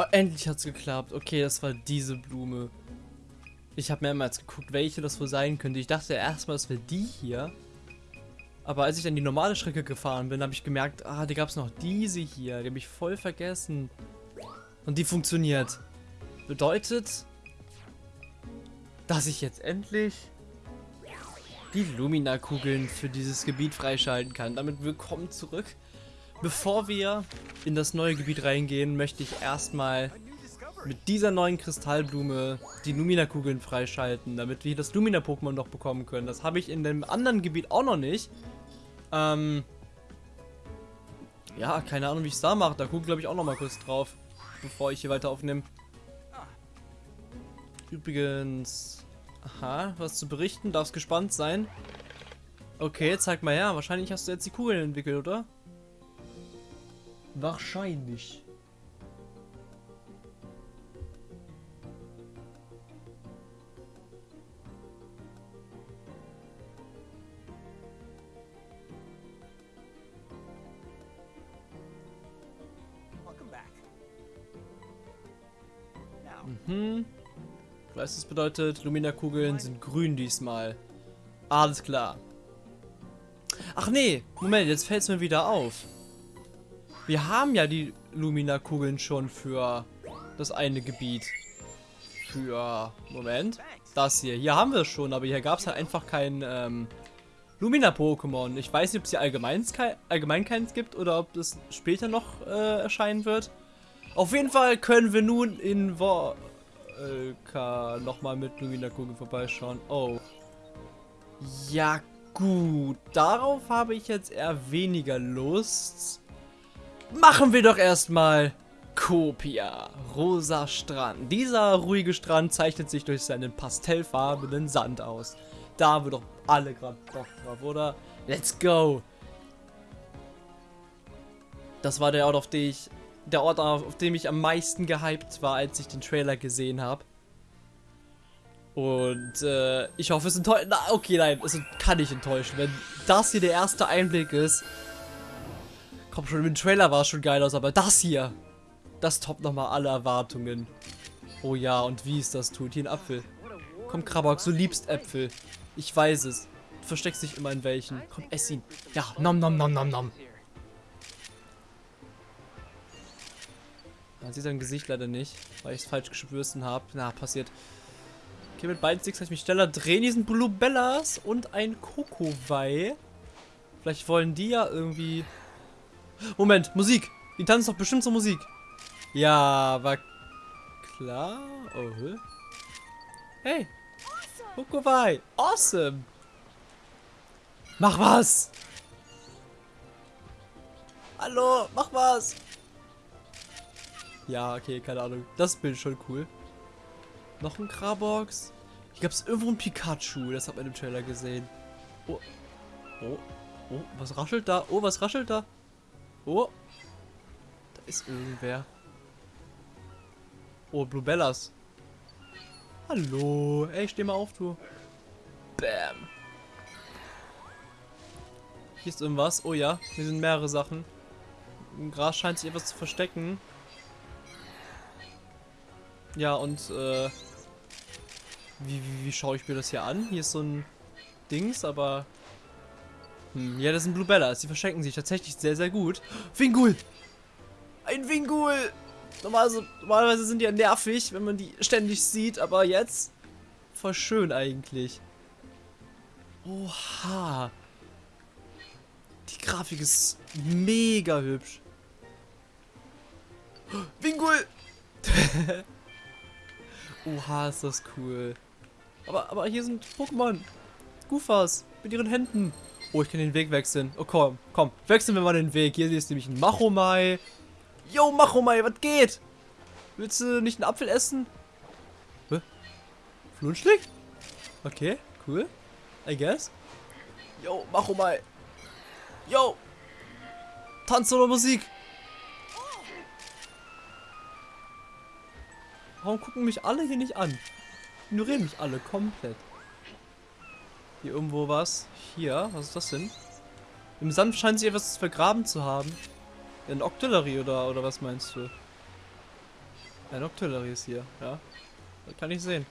Oh, endlich hat's geklappt. Okay, das war diese Blume. Ich habe mehrmals geguckt, welche das wohl sein könnte. Ich dachte erstmal, es wäre die hier. Aber als ich dann die normale Strecke gefahren bin, habe ich gemerkt, ah, da gab es noch diese hier. Die habe ich voll vergessen. Und die funktioniert. Bedeutet, dass ich jetzt endlich die Lumina-Kugeln für dieses Gebiet freischalten kann. Damit willkommen zurück. Bevor wir in das neue Gebiet reingehen, möchte ich erstmal mit dieser neuen Kristallblume die Lumina-Kugeln freischalten, damit wir das Lumina-Pokémon noch bekommen können. Das habe ich in dem anderen Gebiet auch noch nicht. Ähm ja, keine Ahnung, wie ich es da mache. Da gucke glaube ich auch noch mal kurz drauf, bevor ich hier weiter aufnehme. Übrigens, aha, was zu berichten, darfst gespannt sein. Okay, zeig mal her. Wahrscheinlich hast du jetzt die Kugeln entwickelt, oder? Wahrscheinlich. Mhm. Ich weiß, das bedeutet, Lumina-Kugeln sind grün diesmal. Alles klar. Ach nee, Moment, jetzt fällt es mir wieder auf. Wir haben ja die Lumina-Kugeln schon für das eine Gebiet. Für, Moment, das hier. Hier haben wir es schon, aber hier gab es halt einfach kein ähm, Lumina-Pokémon. Ich weiß nicht, ob es hier allgemein, allgemein keins gibt oder ob es später noch äh, erscheinen wird. Auf jeden Fall können wir nun in Volka nochmal mit Lumina-Kugel vorbeischauen. Oh. Ja, gut. Darauf habe ich jetzt eher weniger Lust. Machen wir doch erstmal Kopia. Rosa Strand. Dieser ruhige Strand zeichnet sich durch seinen pastellfarbenen Sand aus. Da haben wir doch alle gerade Bock drauf, oder? Let's go. Das war der Ort, auf den ich der Ort, auf dem ich am meisten gehypt war, als ich den Trailer gesehen habe. Und äh, ich hoffe, es enttäuscht. Okay, nein, es kann nicht enttäuschen. Wenn das hier der erste Einblick ist. Komm schon, im Trailer war es schon geil aus, aber das hier, das toppt nochmal alle Erwartungen. Oh ja, und wie es das tut. Hier ein Apfel. Komm, Krabok, du liebst Äpfel. Ich weiß es. Du versteckst dich immer in welchen. Komm, ess ihn. Ja, nom nom nom nom nom. Man sieht sein Gesicht leider nicht, weil ich es falsch geschwürsten habe. Na, passiert. Okay, mit beiden Sticks kann ich mich schneller drehen. Hier sind Bluebellas und ein Kokowai. Vielleicht wollen die ja irgendwie... Moment, Musik. Die tanzen doch bestimmt zur Musik. Ja, war klar. Oh, hey. Kokowai. Awesome. Mach was. Hallo, mach was. Ja, okay, keine Ahnung. Das Bild ist schon cool. Noch ein Krabox. Hier gab es irgendwo ein Pikachu. Das hat man im Trailer gesehen. Oh. Oh. Oh, was raschelt da? Oh, was raschelt da? Oh. Da ist irgendwer. Oh, Bluebellas. Hallo. Ey, steh mal auf, du. Bam. Hier ist irgendwas. Oh ja, hier sind mehrere Sachen. Im Gras scheint sich etwas zu verstecken. Ja, und äh, wie, wie, wie schaue ich mir das hier an? Hier ist so ein Dings, aber... Hm, ja, das sind Bluebellas. Die verschenken sich tatsächlich sehr, sehr gut. Wingul! Ein Wingul! Normalerweise, normalerweise sind die ja nervig, wenn man die ständig sieht, aber jetzt voll schön eigentlich. Oha. Die Grafik ist mega hübsch. Wingul! Oha, ist das cool. Aber, aber hier sind Pokémon. Gufas mit ihren Händen. Oh, ich kann den Weg wechseln. Oh, komm, komm. Wechseln wir mal den Weg. Hier ist nämlich ein Machomai. Yo, Machomai, was geht? Willst du nicht einen Apfel essen? Hä? Flunschlig? Okay, cool. I guess. Yo, Machomai. Yo. Tanz oder Musik. Warum gucken mich alle hier nicht an? Ignorieren mich alle komplett. Hier irgendwo was. Hier, was ist das denn? Im Sand scheint sich etwas vergraben zu haben. Ein Octillery oder, oder was meinst du? Ein Octillery ist hier, ja. Das kann ich sehen.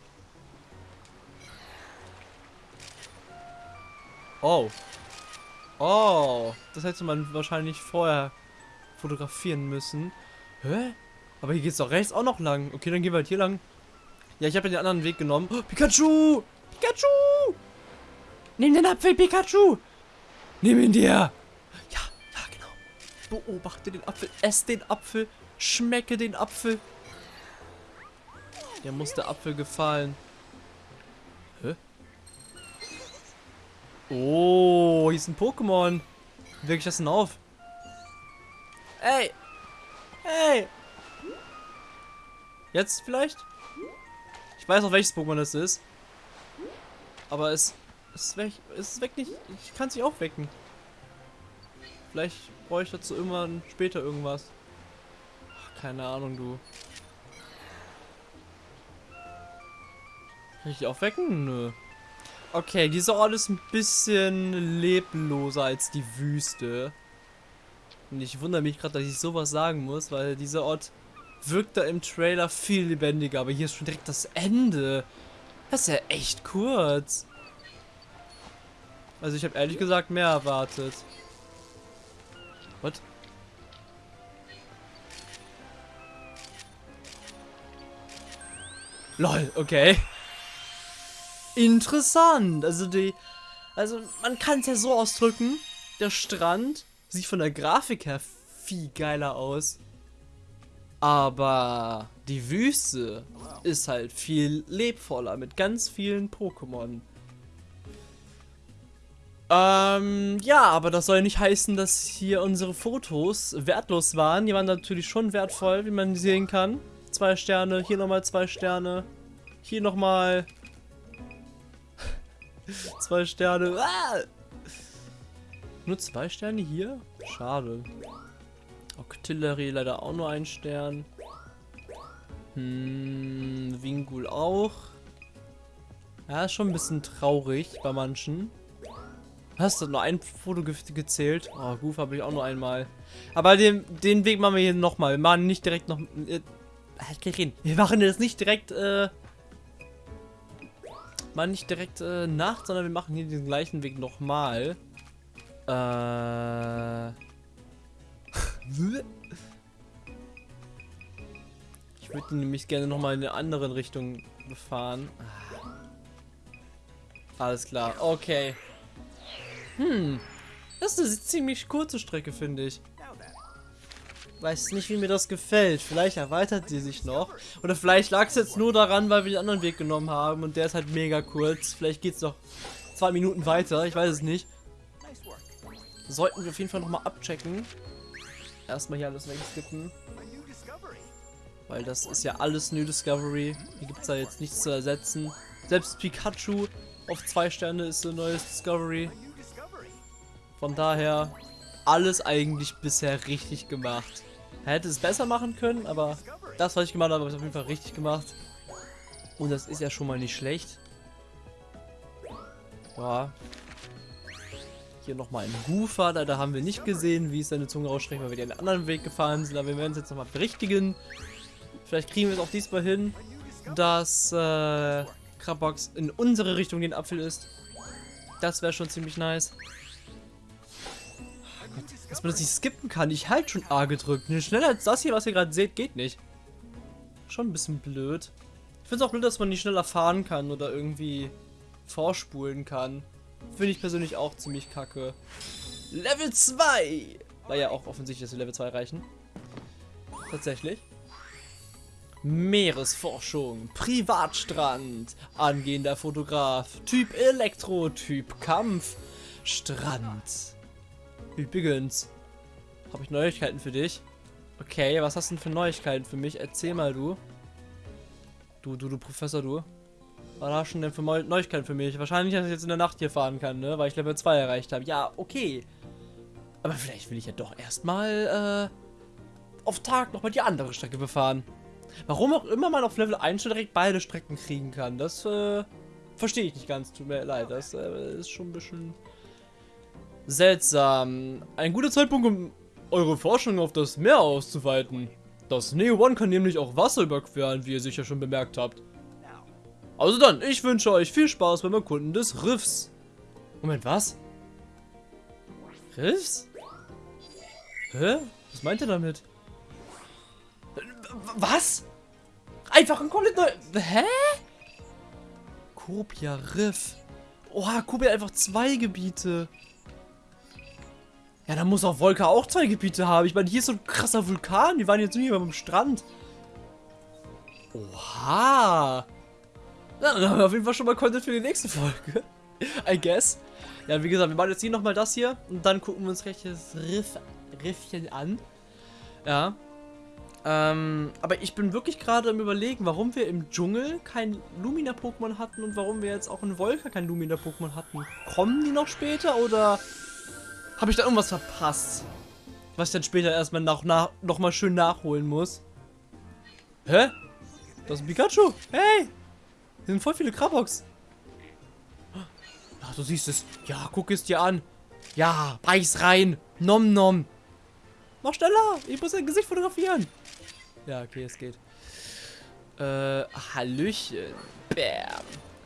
Oh. Oh. Das hätte man wahrscheinlich vorher fotografieren müssen. Hä? Aber hier geht's doch rechts auch noch lang. Okay, dann gehen wir halt hier lang. Ja, ich habe den anderen Weg genommen. Oh, Pikachu! Pikachu! Nimm den Apfel, Pikachu! Nimm ihn dir! Ja, ja, genau. Beobachte den Apfel, ess den Apfel, schmecke den Apfel. Der muss der Apfel gefallen. Hä? Oh, hier ist ein Pokémon. Wie ich das denn auf? Ey! Hey! Jetzt vielleicht? Ich weiß auch welches Pokémon das ist. Aber es, es ist weg. Es ist weg nicht. Ich kann sie auch wecken. Vielleicht brauche ich dazu irgendwann später irgendwas. Ach, keine Ahnung, du. Kann ich die aufwecken? Nö. Okay, dieser Ort ist ein bisschen lebloser als die Wüste. Und ich wundere mich gerade, dass ich sowas sagen muss, weil dieser Ort wirkt da im Trailer viel lebendiger. Aber hier ist schon direkt das Ende. Das ist ja echt kurz. Also ich habe ehrlich gesagt mehr erwartet. Was? Lol, okay. Interessant. Also die. Also man kann es ja so ausdrücken. Der Strand sieht von der Grafik her viel geiler aus. Aber die Wüste ist halt viel lebvoller mit ganz vielen Pokémon. Ähm, ja, aber das soll nicht heißen, dass hier unsere Fotos wertlos waren. Die waren natürlich schon wertvoll, wie man sehen kann. Zwei Sterne, hier nochmal zwei Sterne. Hier nochmal zwei Sterne. Ah! Nur zwei Sterne hier? Schade. Octillery leider auch nur ein Stern. Hm, Wingul auch. Ja, ist schon ein bisschen traurig bei manchen. Hast du nur ein Foto ge gezählt? Oh, Goof habe ich auch nur einmal. Aber den, den Weg machen wir hier nochmal. Wir machen nicht direkt noch... Äh, halt wir machen jetzt nicht direkt, äh... Mal nicht direkt äh, Nacht, sondern wir machen hier diesen gleichen Weg nochmal. Äh... ich würde nämlich gerne nochmal in eine andere Richtung befahren. Alles klar, okay. Hm, das ist eine ziemlich kurze Strecke, finde ich. Weiß nicht, wie mir das gefällt. Vielleicht erweitert sie sich noch. Oder vielleicht lag es jetzt nur daran, weil wir den anderen Weg genommen haben und der ist halt mega kurz. Vielleicht geht es noch zwei Minuten weiter, ich weiß es nicht. Sollten wir auf jeden Fall nochmal abchecken. Erstmal hier alles wegskippen. Weil das ist ja alles New Discovery. Hier gibt es da jetzt nichts zu ersetzen. Selbst Pikachu auf zwei Sterne ist ein neues Discovery. Von daher alles eigentlich bisher richtig gemacht. Hätte es besser machen können, aber das, was ich gemacht habe, ich auf jeden Fall richtig gemacht. Und das ist ja schon mal nicht schlecht. Ja, hier nochmal ein Goofer, da, da haben wir nicht gesehen, wie es seine Zunge ausstreckt, weil wir den anderen Weg gefahren sind. Aber wir werden es jetzt nochmal berichtigen. Vielleicht kriegen wir es auch diesmal hin, dass äh, Krabbox in unsere Richtung den Apfel ist. Das wäre schon ziemlich nice. Dass man das nicht skippen kann. Ich halt schon A gedrückt. Schneller als das hier, was ihr gerade seht, geht nicht. Schon ein bisschen blöd. Ich finde es auch blöd, dass man nicht schneller fahren kann oder irgendwie vorspulen kann. Finde ich persönlich auch ziemlich kacke. Level 2! War ja auch offensichtlich, dass wir Level 2 erreichen. Tatsächlich. Meeresforschung, Privatstrand, angehender Fotograf, Typ Elektro, Typ Kampf, Strand. Übrigens, habe ich Neuigkeiten für dich. Okay, was hast du denn für Neuigkeiten für mich? Erzähl mal, du. Du, du, du Professor, du. Was hast du denn für Neuigkeiten für mich? Wahrscheinlich, dass ich jetzt in der Nacht hier fahren kann, ne? Weil ich Level 2 erreicht habe. Ja, okay. Aber vielleicht will ich ja doch erstmal, äh, auf Tag nochmal die andere Strecke befahren. Warum auch immer man auf Level 1 schon direkt beide Strecken kriegen kann, das, äh, verstehe ich nicht ganz. Tut mir leid, das äh, ist schon ein bisschen seltsam. Ein guter Zeitpunkt, um eure Forschung auf das Meer auszuweiten. Das Neo One kann nämlich auch Wasser überqueren, wie ihr sicher schon bemerkt habt. Also dann, ich wünsche euch viel Spaß beim Erkunden des Riffs. Moment, was? Riffs? Hä? Was meint ihr damit? Was? Einfach ein komplett neu... Hä? Kopia Riff. Oha, Kopia einfach zwei Gebiete. Ja, dann muss auch Volker auch zwei Gebiete haben. Ich meine, hier ist so ein krasser Vulkan. Wir waren jetzt nie beim Strand. Oha. Ja, dann haben wir auf jeden Fall schon mal Content für die nächste Folge. I guess. Ja, wie gesagt, wir machen jetzt hier nochmal das hier. Und dann gucken wir uns recht das Riff, Riffchen an. Ja. Ähm, aber ich bin wirklich gerade am überlegen, warum wir im Dschungel kein Lumina-Pokémon hatten und warum wir jetzt auch in Wolka kein Lumina-Pokémon hatten. Kommen die noch später oder habe ich da irgendwas verpasst? Was ich dann später erstmal noch, nach, noch mal schön nachholen muss. Hä? Das ist ein Pikachu. Hey! Hier sind voll viele Krabox. Ach, du siehst es. Ja, guck es dir an. Ja, beiß rein. Nom nom. Mach schneller. Ich muss dein Gesicht fotografieren. Ja, okay, es geht. Äh, Hallöchen. Bam.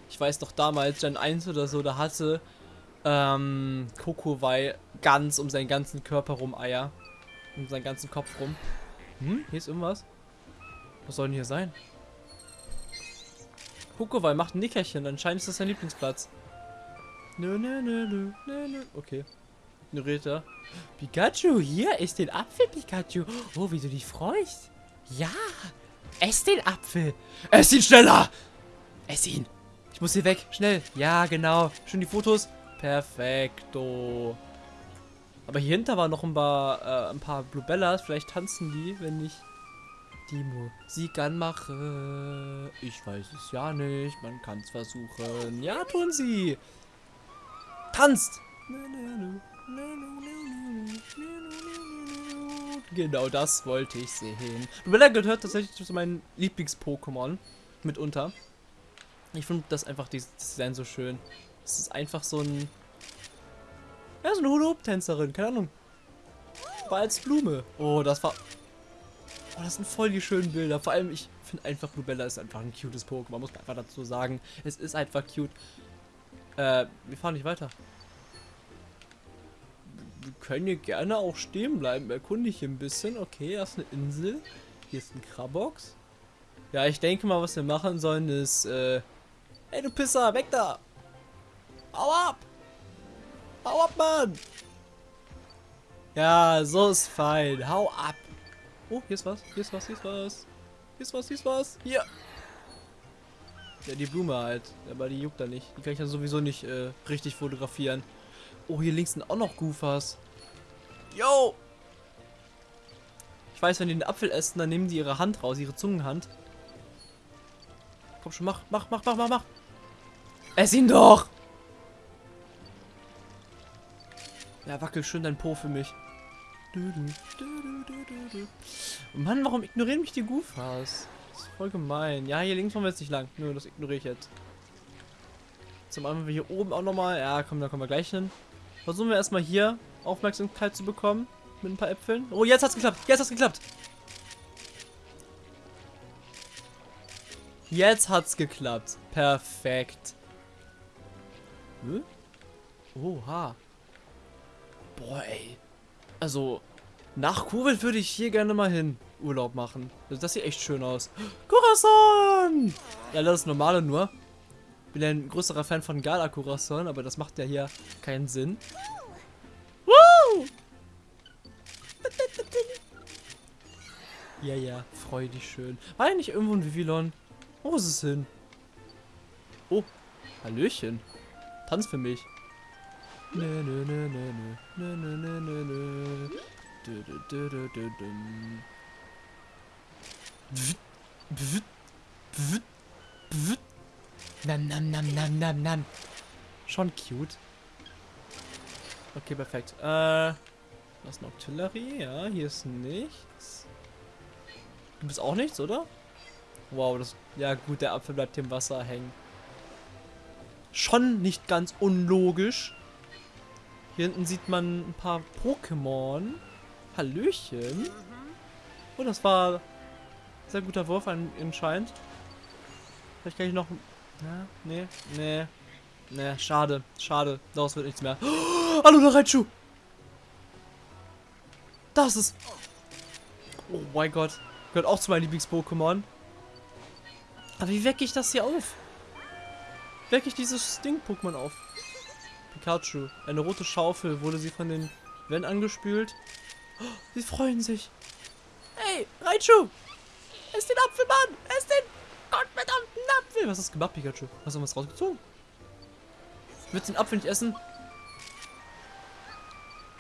Ich weiß doch damals, Gen 1 oder so, da hatte ähm, Kokowai ganz um seinen ganzen Körper rum Eier. Um seinen ganzen Kopf rum. Hm, hier ist irgendwas. Was soll denn hier sein? Kokowai macht ein Nickerchen. Anscheinend ist das sein Lieblingsplatz. Nö, nö, nö, nö, nö, nö. Okay. Ignoriert er. Pikachu, hier ist den Apfel, Pikachu. Oh, wie du dich freust. Ja, ess den Apfel. Ess ihn schneller. Ess ihn. Ich muss hier weg. Schnell. Ja, genau. Schön die Fotos. Perfekto. Aber hier hinter waren noch ein paar, äh, ein paar Bluebellas. Vielleicht tanzen die, wenn ich die Musik anmache. Ich weiß es ja nicht. Man kann es versuchen. Ja, tun sie. Tanzt. Genau das wollte ich sehen. Bluebella gehört tatsächlich zu meinen Lieblings-Pokémon. Mitunter. Ich finde das einfach, dieses Design so schön. Es ist einfach so ein... Ja, so eine Hula-Hoop-Tänzerin, keine Ahnung. War als Blume. Oh, das war... Oh, das sind voll die schönen Bilder. Vor allem, ich finde einfach, Bluebella ist einfach ein cutes Pokémon. Muss man einfach dazu sagen. Es ist einfach cute. Äh, wir fahren nicht weiter. Wir können hier gerne auch stehen bleiben. Erkunde ich hier ein bisschen. Okay, das ist eine Insel. Hier ist ein Krabox. Ja, ich denke mal, was wir machen sollen, ist, äh... Hey, du Pisser, weg da! Hau ab! Hau ab, Mann! Ja, so ist fein. Hau ab! Oh, hier ist was, hier ist was, hier ist was. Hier ist was, hier ist was. Hier! Ja, die Blume halt. Aber die juckt da nicht. Die kann ich ja sowieso nicht äh, richtig fotografieren. Oh, hier links sind auch noch Goofers. Yo! Ich weiß, wenn die den Apfel essen, dann nehmen die ihre Hand raus, ihre Zungenhand. Komm schon, mach, mach, mach, mach, mach, mach. Ess ihn doch! Ja, wackel schön dein Po für mich. Mann, warum ignorieren mich die Goofers? Das ist voll gemein. Ja, hier links wollen wir jetzt nicht lang. Nö, das ignoriere ich jetzt. Zum anderen wir hier oben auch nochmal. Ja, komm, da kommen wir gleich hin. Versuchen wir erstmal hier Aufmerksamkeit zu bekommen. Mit ein paar Äpfeln. Oh, jetzt hat's geklappt. Jetzt hat's geklappt. Jetzt hat's geklappt. Perfekt. Hm? Oha. Boah, ey. Also, nach Kuwait würde ich hier gerne mal hin Urlaub machen. Also, das sieht echt schön aus. Corazon! Ja, das ist normale nur. Bin ein größerer Fan von Gala Corazon, aber das macht ja hier keinen Sinn. Woo! Ja, ja, freu dich schön. War ja nicht irgendwo ein Vivillon? Wo ist es hin? Oh, Hallöchen. Tanz für mich. Nö, nö, nö, nö, nö, nö, nö, nö, nö. Dum. Bwt, bwt, bwt, bwt. Nam, nam, nam, nam, nam, nam. Schon cute. Okay, perfekt. Äh, das ist eine Artillerie. Ja, hier ist nichts. Du bist auch nichts, oder? Wow, das... Ja gut, der Apfel bleibt im Wasser hängen. Schon nicht ganz unlogisch. Hier hinten sieht man ein paar Pokémon. Hallöchen. Und das war Sehr guter Wurf anscheinend. Vielleicht kann ich noch... Ja, nee, nee. Nee, schade, schade. Daraus wird nichts mehr. Oh, Hallo, Raichu! Das ist... Oh mein Gott. Gehört auch zu meinen Lieblings-Pokémon. Aber wie wecke ich das hier auf? Wecke ich dieses Ding-Pokémon auf? Pikachu. Eine rote Schaufel. Wurde sie von den Wenn angespült? Oh, sie freuen sich. Hey, Raichu! Ess den Apfel, Mann! Ess den gottverdammten Apfel! Was hast du gemacht, Pikachu? Hast du was rausgezogen? Willst du den Apfel nicht essen?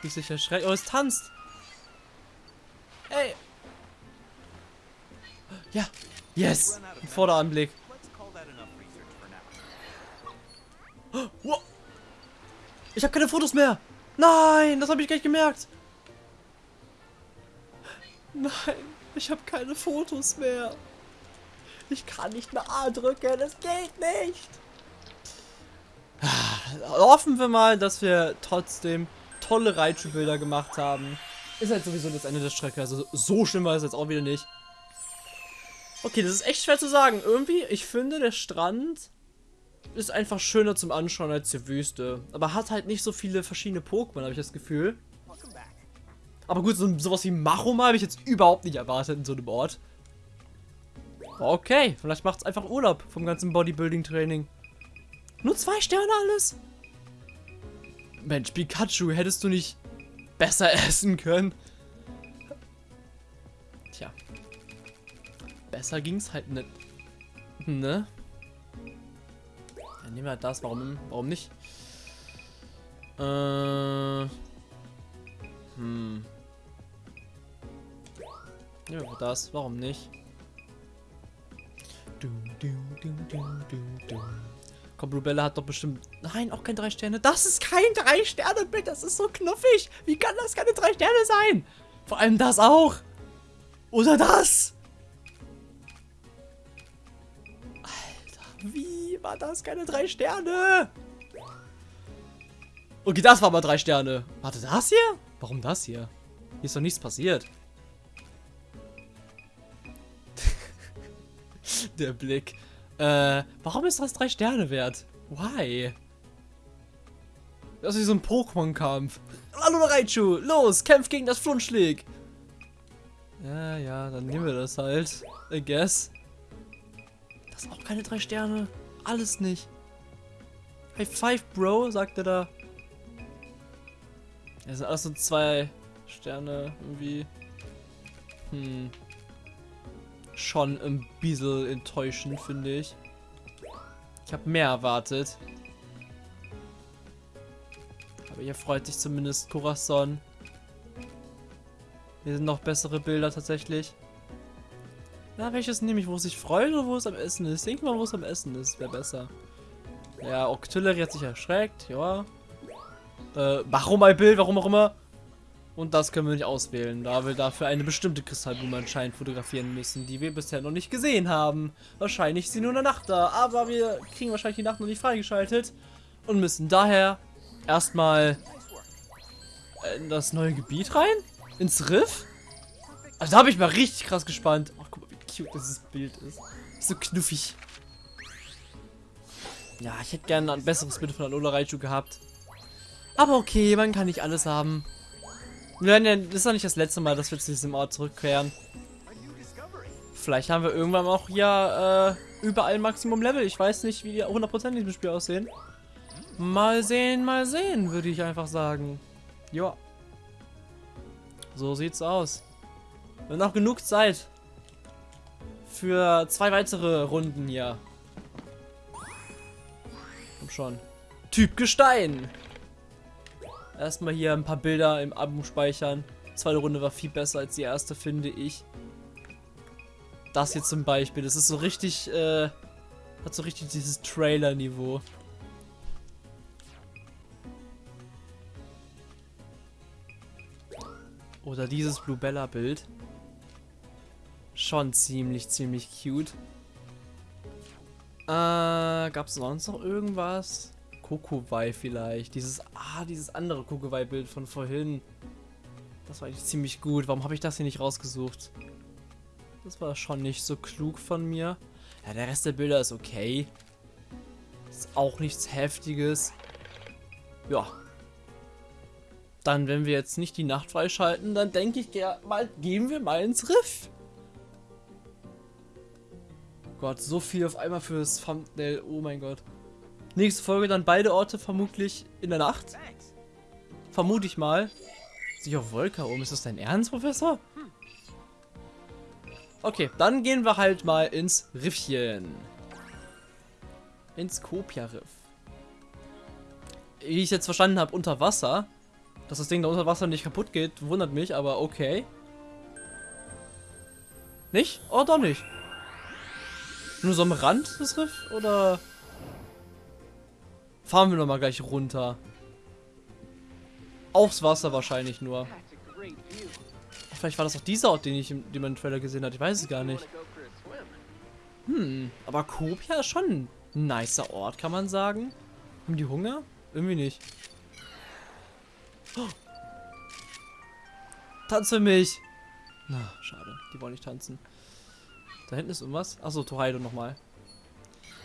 Wie sich erschreckt. Oh, es tanzt! Ey! Ja! Yes! Ein Vorderanblick. Oh, wow. Ich habe keine Fotos mehr! Nein! Das habe ich gar nicht gemerkt! Nein! Ich habe keine Fotos mehr! Ich kann nicht mehr A drücken! Das geht nicht! Hoffen wir mal, dass wir trotzdem tolle Raichu-Bilder gemacht haben. Ist halt sowieso das Ende der Strecke, also so schlimm war es jetzt auch wieder nicht. Okay, das ist echt schwer zu sagen. Irgendwie, ich finde, der Strand ist einfach schöner zum Anschauen als die Wüste. Aber hat halt nicht so viele verschiedene Pokémon, habe ich das Gefühl. Aber gut, so, sowas wie Machoma habe ich jetzt überhaupt nicht erwartet in so einem Ort. Okay, vielleicht macht es einfach Urlaub vom ganzen Bodybuilding-Training. Nur zwei Sterne alles? Mensch, Pikachu, hättest du nicht besser essen können? Tja. Besser ging's halt nicht. Ne? Dann nehmen wir halt das. Warum, warum nicht? Äh. Hm. Nehmen wir das. Warum nicht? Komm, Rubella hat doch bestimmt... Nein, auch kein 3 Sterne. Das ist kein 3 Sterne Bild. Das ist so knuffig. Wie kann das keine 3 Sterne sein? Vor allem das auch. Oder das. Wie war das keine 3 Sterne? Okay, das war mal 3 Sterne. Warte, das hier? Warum das hier? Hier ist doch nichts passiert. Der Blick. Äh, warum ist das drei Sterne wert? Why? Das ist wie so ein Pokémon-Kampf. Hallo Raichu, los, kämpf gegen das Flunschlig. Ja, ja, dann nehmen wir das halt. I guess. Das sind auch keine drei Sterne. Alles nicht. High five, Bro, sagt er da. Das sind alles so zwei Sterne irgendwie. Hm schon ein bisschen enttäuschend, finde ich. Ich habe mehr erwartet. Aber hier freut sich zumindest Corazon. Hier sind noch bessere Bilder tatsächlich. Na, welches nehme ich? Wo es sich freut oder wo es am Essen ist? Denk mal, wo es am Essen ist. Wäre besser. Ja, Octillery hat sich erschreckt. Ja. Äh, warum ein Bild? Warum auch immer. Und das können wir nicht auswählen, da wir dafür eine bestimmte Kristallblume anscheinend fotografieren müssen, die wir bisher noch nicht gesehen haben. Wahrscheinlich ist sie nur in der Nacht da, aber wir kriegen wahrscheinlich die Nacht noch nicht freigeschaltet und müssen daher erstmal in das neue Gebiet rein? Ins Riff? Also da habe ich mal richtig krass gespannt. Cute dieses Bild ist. So knuffig. Ja, ich hätte gerne ein besseres Bild von Alola Raichu gehabt. Aber okay, man kann nicht alles haben. Nein, nein, das ist doch nicht das letzte Mal, dass wir zu diesem Ort zurückkehren. Vielleicht haben wir irgendwann auch hier äh, überall Maximum Level. Ich weiß nicht, wie die 100% in diesem Spiel aussehen. Mal sehen, mal sehen, würde ich einfach sagen. Ja. So sieht's aus. Haben noch genug Zeit. Für zwei weitere Runden hier. Komm schon. Typ Gestein. Erstmal hier ein paar Bilder im Album speichern. Die zweite Runde war viel besser als die erste, finde ich. Das hier zum Beispiel, das ist so richtig, äh, hat so richtig dieses Trailer-Niveau. Oder dieses Blue Bella Bild. Schon ziemlich, ziemlich cute. Äh, gab es sonst noch irgendwas? Kokowai vielleicht. Dieses, ah, dieses andere Kokowai-Bild von vorhin. Das war eigentlich ziemlich gut. Warum habe ich das hier nicht rausgesucht? Das war schon nicht so klug von mir. Ja, der Rest der Bilder ist okay. Ist auch nichts Heftiges. Ja. Dann, wenn wir jetzt nicht die Nacht freischalten, dann denke ich mal, gehen wir mal ins Riff. Gott, so viel auf einmal fürs Thumbnail. Oh mein Gott. Nächste Folge dann beide Orte vermutlich in der Nacht. Vermute ich mal. Sich auf Wolka oben. Ist das dein Ernst, Professor? Okay, dann gehen wir halt mal ins Riffchen. Ins Kopia-Riff. Wie ich jetzt verstanden habe, unter Wasser. Dass das Ding da unter Wasser nicht kaputt geht, wundert mich, aber okay. Nicht? Oh, doch nicht. Nur so am Rand des Riff? Oder fahren wir nochmal gleich runter? Aufs Wasser wahrscheinlich nur. Vielleicht war das auch dieser Ort, den ich im, den man im Trailer gesehen hat. Ich weiß es gar nicht. Hm, aber Kopia ist schon ein nicer Ort, kann man sagen. Haben die Hunger? Irgendwie nicht. Oh. Tanz mich! Na, schade. Die wollen nicht tanzen. Da hinten ist irgendwas. Achso, Torheido nochmal.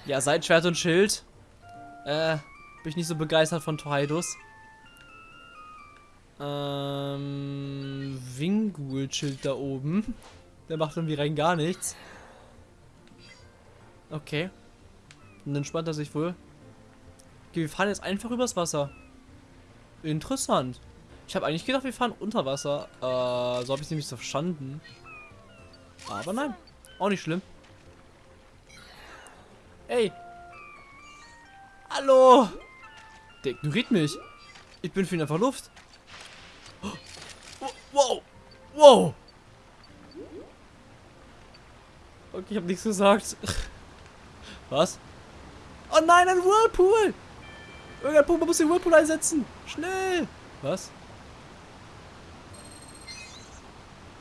Ja, Seitschwert und Schild. Äh, bin ich nicht so begeistert von Torheidos. Ähm, Wingul-Schild da oben. Der macht irgendwie rein gar nichts. Okay. Und dann entspannt er sich wohl. Okay, wir fahren jetzt einfach übers Wasser. Interessant. Ich habe eigentlich gedacht, wir fahren unter Wasser. Äh, so habe ich es nämlich verstanden. Aber nein. Auch nicht schlimm. Ey. Hallo. Der ignoriert mich. Ich bin für ihn einfach Luft. Wow. Wow. Okay, ich habe nichts gesagt. Was? Oh nein, ein Whirlpool! Irgendein Pumpe muss den Whirlpool einsetzen. Schnell! Was?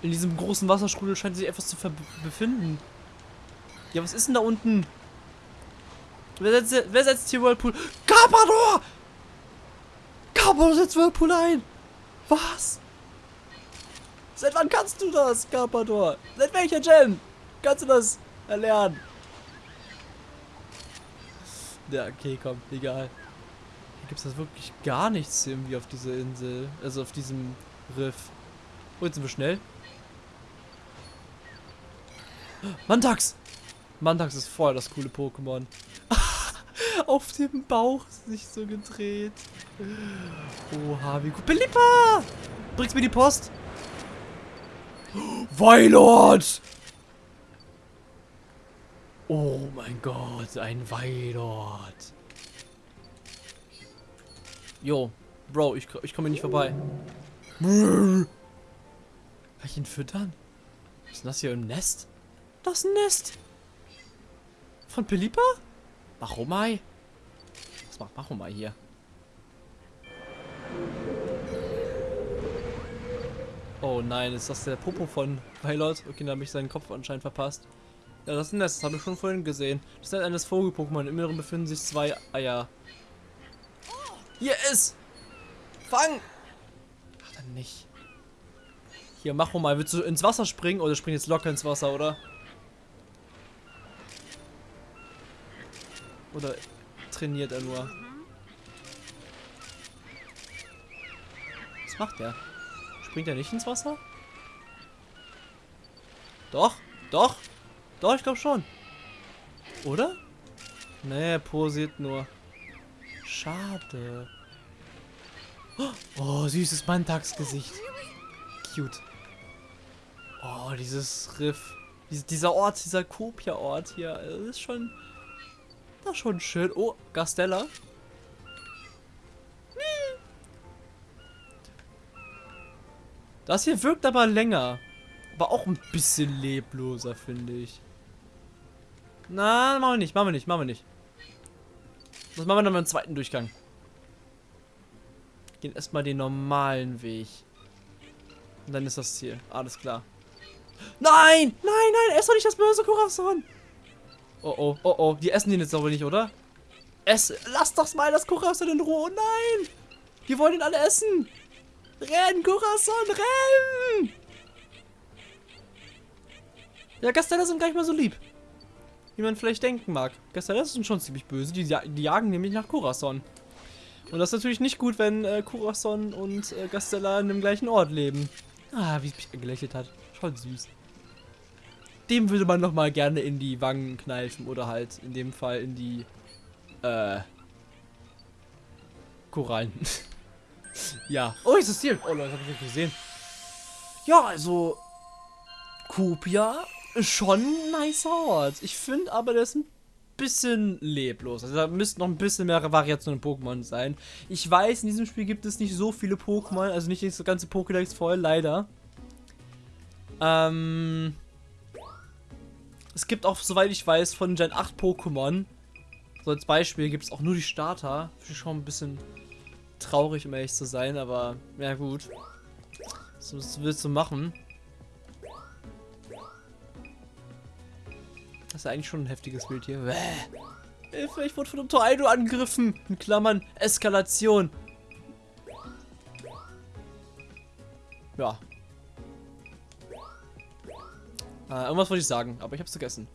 In diesem großen Wasserstrudel scheint sich etwas zu befinden. Ja, was ist denn da unten? Wer setzt, wer setzt hier Whirlpool? Carpador! Carpador setzt Whirlpool ein! Was? Seit wann kannst du das, Carpador? Seit welcher Gen? Kannst du das erlernen? Ja, okay, komm, egal. Hier gibt es wirklich gar nichts irgendwie auf dieser Insel. Also auf diesem Riff. Oh, jetzt sind wir schnell. Mantax! Mantax ist voll das coole Pokémon. auf dem Bauch sich so gedreht. Oha, wie gut. Belippa! Bringst mir die Post? Weilord! Oh mein Gott, ein Weilord. Jo, Bro, ich, ich komme nicht vorbei. Kann ich ihn füttern? Was ist denn das hier im Nest? Das Nest. Von Pelipa? Machomai? Was macht Machomai hier? Oh nein, ist das der Popo von Violet? Okay, da habe ich seinen Kopf anscheinend verpasst. Ja, das ist ein Nest, das habe ich schon vorhin gesehen. Das ist eines Vogel-Pokémon. Im Inneren befinden sich zwei Eier. Hier ist! Fang! Ach, dann nicht. Hier, mach mal. Willst du ins Wasser springen? Oder spring jetzt locker ins Wasser, oder? Oder trainiert er nur? Was macht der? Springt er nicht ins Wasser? Doch, doch, doch, ich glaube schon. Oder? Nee, er posiert nur. Schade. Oh, süßes Mantagsgesicht. Cute. Oh, dieses Riff. dieser Ort, dieser Kopia-Ort hier. Ist schon... Ist schon schön. Oh, Gastella. Das hier wirkt aber länger. Aber auch ein bisschen lebloser, finde ich. Na, machen wir nicht, machen wir nicht, machen wir nicht. Das machen wir dann beim zweiten Durchgang. Gehen erstmal den normalen Weg. Und dann ist das Ziel. Alles klar. Nein! Nein, nein! Ess doch nicht das böse Corazon! Oh, oh, oh, oh. Die essen den jetzt aber nicht, oder? Ess, lass doch mal das Corazon in Ruhe. Oh nein! Die wollen ihn alle essen! Renn, Corazon, renn! Ja, Gasteller sind gar nicht mal so lieb. Wie man vielleicht denken mag. Gasteller sind schon ziemlich böse. Die, die jagen nämlich nach Corazon. Und das ist natürlich nicht gut, wenn äh, Corazon und äh, Gastella an dem gleichen Ort leben. Ah, wie es mich gelächelt hat. Schon süß. Dem würde man noch mal gerne in die Wangen kneifen oder halt in dem Fall in die äh Korallen. ja. Oh, ist das hier? Oh Leute, hab ich nicht gesehen. Ja, also Kupia ist schon ein nicer Ort. Ich finde aber, der ist ein bisschen leblos. Also da müssten noch ein bisschen mehr Variationen in Pokémon sein. Ich weiß, in diesem Spiel gibt es nicht so viele Pokémon, also nicht das ganze Pokédex voll, leider. Ähm, es gibt auch, soweit ich weiß, von Gen 8 Pokémon, so als Beispiel, gibt es auch nur die Starter. Finde ich schon ein bisschen traurig, um ehrlich zu sein, aber ja gut. Was willst du machen? Das ist ja eigentlich schon ein heftiges Bild hier. Bäh. Hilfe, ich wurde von einem Tornado angegriffen. In Klammern, Eskalation. Ja. Äh, irgendwas wollte ich sagen, aber ich hab's vergessen.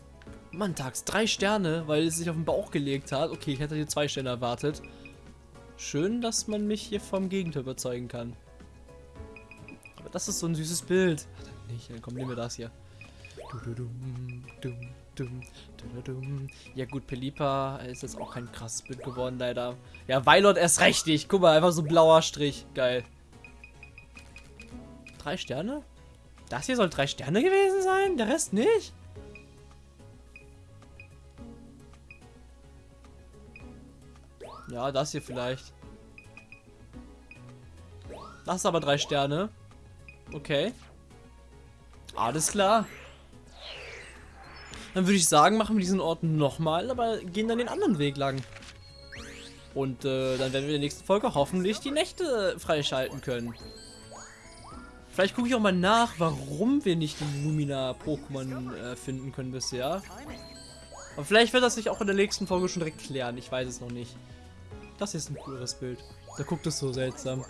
Mantags, drei Sterne, weil es sich auf den Bauch gelegt hat. Okay, ich hätte hier zwei Sterne erwartet. Schön, dass man mich hier vom Gegenteil überzeugen kann. Aber das ist so ein süßes Bild. Ach, dann nicht, dann komm, nehmen wir das hier. Ja gut, Pelipa ist jetzt auch kein krasses Bild geworden, leider. Ja, Weilot erst recht nicht. Guck mal, einfach so blauer Strich. Geil. Drei Sterne? Das hier soll drei Sterne gewesen sein? Der Rest nicht? Ja, das hier vielleicht. Das ist aber drei Sterne. Okay. Alles klar. Dann würde ich sagen, machen wir diesen Ort nochmal, aber gehen dann den anderen Weg lang. Und äh, dann werden wir in der nächsten Folge hoffentlich die Nächte freischalten können. Vielleicht gucke ich auch mal nach, warum wir nicht die Lumina-Pokémon äh, finden können bisher. Aber vielleicht wird das sich auch in der nächsten Folge schon direkt klären. Ich weiß es noch nicht. Das hier ist ein cooles Bild. Da guckt es so seltsam.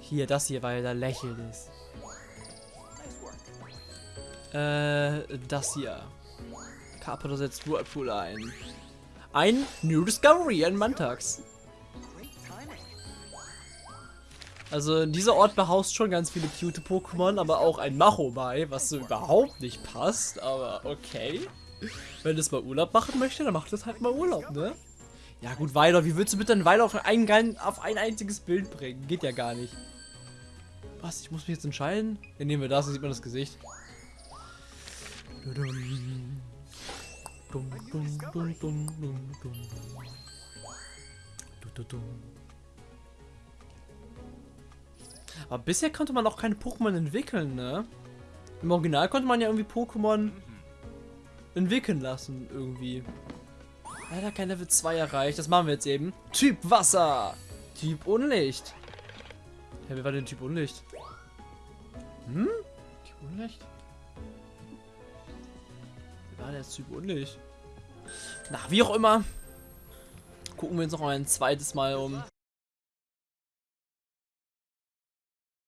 Hier, das hier, weil da lächelt ist. Äh, das hier. Carpador setzt Whirlpool ein. Ein New Discovery, ein Mantax. Also dieser Ort behaust schon ganz viele cute Pokémon, aber auch ein Machomai, was so überhaupt nicht passt, aber okay. Wenn es mal Urlaub machen möchte, dann macht es halt mal Urlaub, ne? Ja gut, Weiler, wie willst du bitte einen Weiler auf ein, auf ein einziges Bild bringen? Geht ja gar nicht. Was, ich muss mich jetzt entscheiden? Dann nehmen wir das, dann sieht man das Gesicht. Aber bisher konnte man auch keine Pokémon entwickeln, ne? Im Original konnte man ja irgendwie Pokémon entwickeln lassen, irgendwie. Leider kein Level 2 erreicht. Das machen wir jetzt eben. Typ Wasser. Typ Unlicht. Ja, wer war denn Typ Unlicht? Hm? Typ Unlicht? Ah, der ist Typ unlicht. Na, wie auch immer. Gucken wir uns noch ein zweites Mal um.